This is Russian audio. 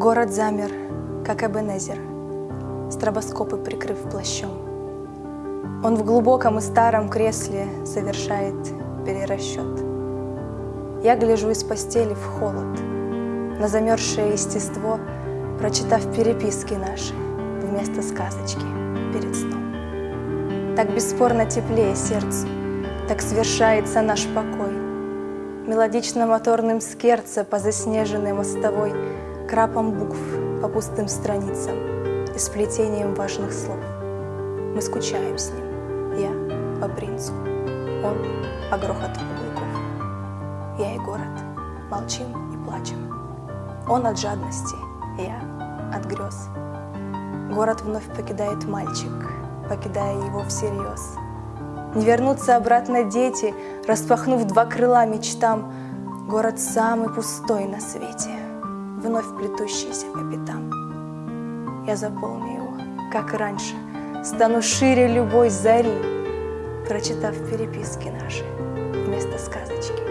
Город замер, как Эбенезер, Стробоскопы прикрыв плащом. Он в глубоком и старом кресле Совершает перерасчет. Я гляжу из постели в холод, На замерзшее естество, Прочитав переписки наши Вместо сказочки перед сном. Так бесспорно теплее сердцу, Так свершается наш покой. Мелодично моторным скерца По заснеженной мостовой Крапом букв по пустым страницам И сплетением важных слов. Мы скучаем с ним, я по принцу, Он по грохоту каблуков. Я и город молчим и плачем. Он от жадности, я от грез. Город вновь покидает мальчик, покидая его всерьез. Не вернутся обратно дети, распахнув два крыла мечтам. Город самый пустой на свете, вновь плетущийся по пятам. Я заполню его, как раньше, стану шире любой зари, прочитав переписки наши вместо сказочки.